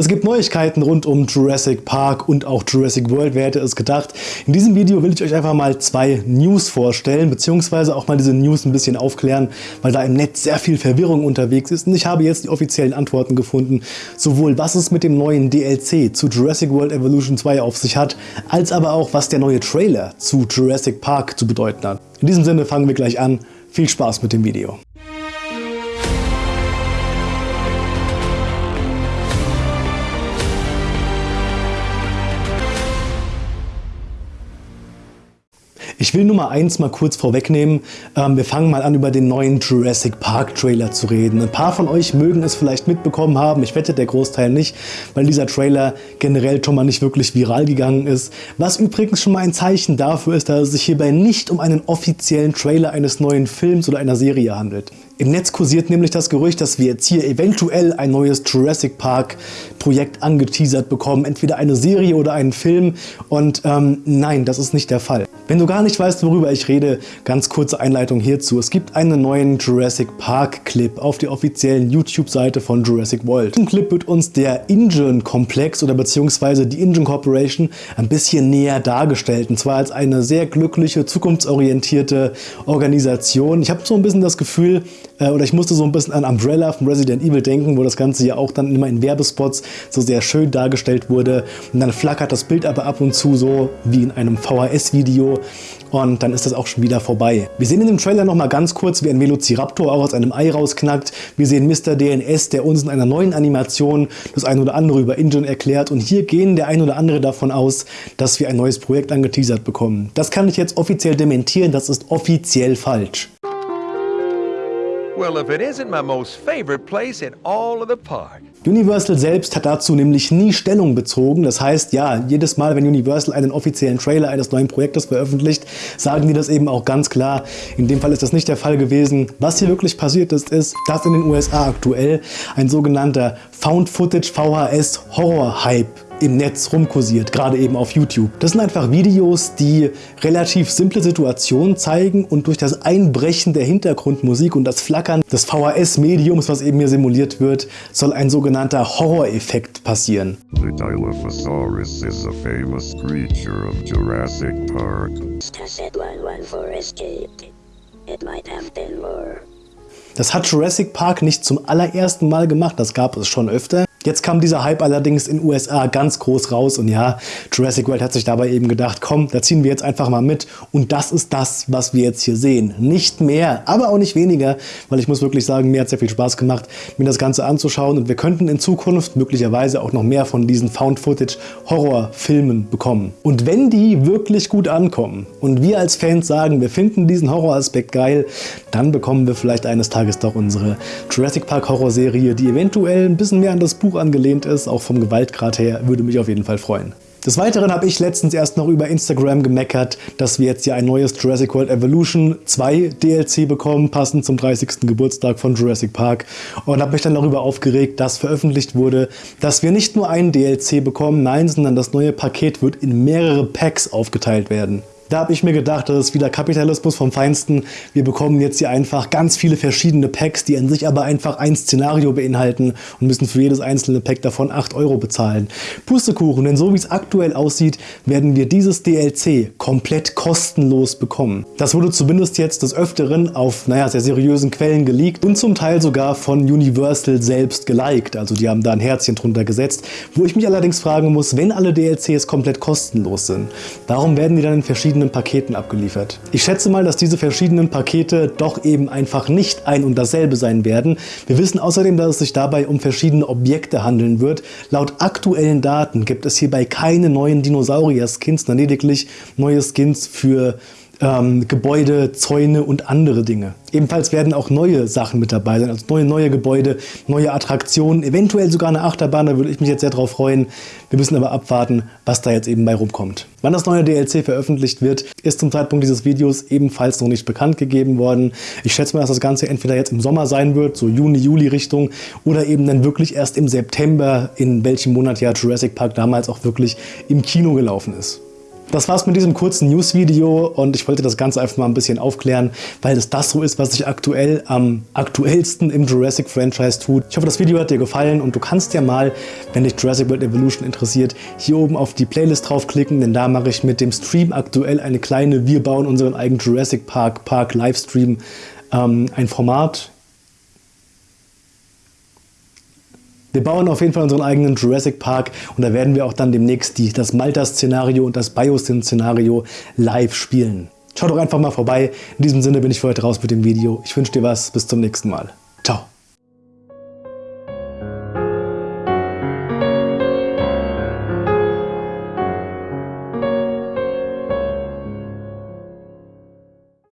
Es gibt Neuigkeiten rund um Jurassic Park und auch Jurassic World, wer hätte es gedacht. In diesem Video will ich euch einfach mal zwei News vorstellen, beziehungsweise auch mal diese News ein bisschen aufklären, weil da im Netz sehr viel Verwirrung unterwegs ist und ich habe jetzt die offiziellen Antworten gefunden, sowohl was es mit dem neuen DLC zu Jurassic World Evolution 2 auf sich hat, als aber auch was der neue Trailer zu Jurassic Park zu bedeuten hat. In diesem Sinne fangen wir gleich an. Viel Spaß mit dem Video. Ich will Nummer eins mal kurz vorwegnehmen. Ähm, wir fangen mal an über den neuen Jurassic Park Trailer zu reden. Ein paar von euch mögen es vielleicht mitbekommen haben, ich wette der Großteil nicht, weil dieser Trailer generell schon mal nicht wirklich viral gegangen ist. Was übrigens schon mal ein Zeichen dafür ist, dass es sich hierbei nicht um einen offiziellen Trailer eines neuen Films oder einer Serie handelt. Im Netz kursiert nämlich das Gerücht, dass wir jetzt hier eventuell ein neues Jurassic Park Projekt angeteasert bekommen. Entweder eine Serie oder einen Film. Und ähm, nein, das ist nicht der Fall. Wenn du gar nicht weißt, worüber ich rede, ganz kurze Einleitung hierzu. Es gibt einen neuen Jurassic Park Clip auf der offiziellen YouTube-Seite von Jurassic World. Im Clip wird uns der Ingen-Komplex oder beziehungsweise die Ingen Corporation ein bisschen näher dargestellt. Und zwar als eine sehr glückliche, zukunftsorientierte Organisation. Ich habe so ein bisschen das Gefühl, äh, oder ich musste so ein bisschen an Umbrella von Resident Evil denken, wo das Ganze ja auch dann immer in Werbespots so sehr schön dargestellt wurde. Und dann flackert das Bild aber ab und zu so wie in einem VHS-Video und dann ist das auch schon wieder vorbei. Wir sehen in dem Trailer nochmal ganz kurz, wie ein Velociraptor auch aus einem Ei rausknackt. Wir sehen Mr. DNS, der uns in einer neuen Animation das ein oder andere über Ingen erklärt und hier gehen der ein oder andere davon aus, dass wir ein neues Projekt angeteasert bekommen. Das kann ich jetzt offiziell dementieren, das ist offiziell falsch. Well, if it isn't my most favorite place in all of the park. Universal selbst hat dazu nämlich nie Stellung bezogen. Das heißt, ja, jedes Mal, wenn Universal einen offiziellen Trailer eines neuen Projektes veröffentlicht, sagen die das eben auch ganz klar. In dem Fall ist das nicht der Fall gewesen. Was hier wirklich passiert ist, ist, dass in den USA aktuell ein sogenannter Found Footage VHS Horror Hype im Netz rumkursiert, gerade eben auf YouTube. Das sind einfach Videos, die relativ simple Situationen zeigen und durch das Einbrechen der Hintergrundmusik und das Flackern des VHS-Mediums, was eben hier simuliert wird, soll ein sogenannter Horror-Effekt passieren. The Dilophosaurus is a famous creature of Jurassic Park. Das hat Jurassic Park nicht zum allerersten Mal gemacht, das gab es schon öfter. Jetzt kam dieser Hype allerdings in USA ganz groß raus und ja, Jurassic World hat sich dabei eben gedacht, komm, da ziehen wir jetzt einfach mal mit und das ist das, was wir jetzt hier sehen. Nicht mehr, aber auch nicht weniger, weil ich muss wirklich sagen, mir hat sehr viel Spaß gemacht, mir das Ganze anzuschauen und wir könnten in Zukunft möglicherweise auch noch mehr von diesen Found-Footage-Horrorfilmen bekommen. Und wenn die wirklich gut ankommen und wir als Fans sagen, wir finden diesen Horroraspekt geil, dann bekommen wir vielleicht eines Tages doch unsere Jurassic Park Horrorserie, die eventuell ein bisschen mehr an das Buch angelehnt ist, auch vom Gewaltgrad her, würde mich auf jeden Fall freuen. Des Weiteren habe ich letztens erst noch über Instagram gemeckert, dass wir jetzt ja ein neues Jurassic World Evolution 2 DLC bekommen, passend zum 30. Geburtstag von Jurassic Park und habe mich dann darüber aufgeregt, dass veröffentlicht wurde, dass wir nicht nur einen DLC bekommen, nein, sondern das neue Paket wird in mehrere Packs aufgeteilt werden. Da habe ich mir gedacht, das ist wieder Kapitalismus vom Feinsten. Wir bekommen jetzt hier einfach ganz viele verschiedene Packs, die an sich aber einfach ein Szenario beinhalten und müssen für jedes einzelne Pack davon 8 Euro bezahlen. Pustekuchen, denn so wie es aktuell aussieht, werden wir dieses DLC komplett kostenlos bekommen. Das wurde zumindest jetzt des Öfteren auf naja, sehr seriösen Quellen geleakt und zum Teil sogar von Universal selbst geliked. Also die haben da ein Herzchen drunter gesetzt. Wo ich mich allerdings fragen muss, wenn alle DLCs komplett kostenlos sind, warum werden die dann in verschiedenen verschiedenen Paketen abgeliefert. Ich schätze mal, dass diese verschiedenen Pakete doch eben einfach nicht ein und dasselbe sein werden. Wir wissen außerdem, dass es sich dabei um verschiedene Objekte handeln wird. Laut aktuellen Daten gibt es hierbei keine neuen Dinosaurier-Skins, sondern lediglich neue Skins für ähm, Gebäude, Zäune und andere Dinge. Ebenfalls werden auch neue Sachen mit dabei sein, also neue, neue Gebäude, neue Attraktionen, eventuell sogar eine Achterbahn, da würde ich mich jetzt sehr drauf freuen. Wir müssen aber abwarten, was da jetzt eben bei rumkommt. Wann das neue DLC veröffentlicht wird, ist zum Zeitpunkt dieses Videos ebenfalls noch nicht bekannt gegeben worden. Ich schätze mal, dass das Ganze entweder jetzt im Sommer sein wird, so Juni, Juli Richtung, oder eben dann wirklich erst im September, in welchem Monat ja Jurassic Park damals auch wirklich im Kino gelaufen ist. Das war's mit diesem kurzen News-Video und ich wollte das Ganze einfach mal ein bisschen aufklären, weil es das so ist, was sich aktuell am aktuellsten im Jurassic-Franchise tut. Ich hoffe, das Video hat dir gefallen und du kannst ja mal, wenn dich Jurassic World Evolution interessiert, hier oben auf die Playlist draufklicken, denn da mache ich mit dem Stream aktuell eine kleine Wir bauen unseren eigenen Jurassic Park Park Livestream ähm, ein Format. Wir bauen auf jeden Fall unseren eigenen Jurassic Park und da werden wir auch dann demnächst die, das Malta-Szenario und das Biosyn-Szenario live spielen. Schaut doch einfach mal vorbei. In diesem Sinne bin ich für heute raus mit dem Video. Ich wünsche dir was. Bis zum nächsten Mal. Ciao.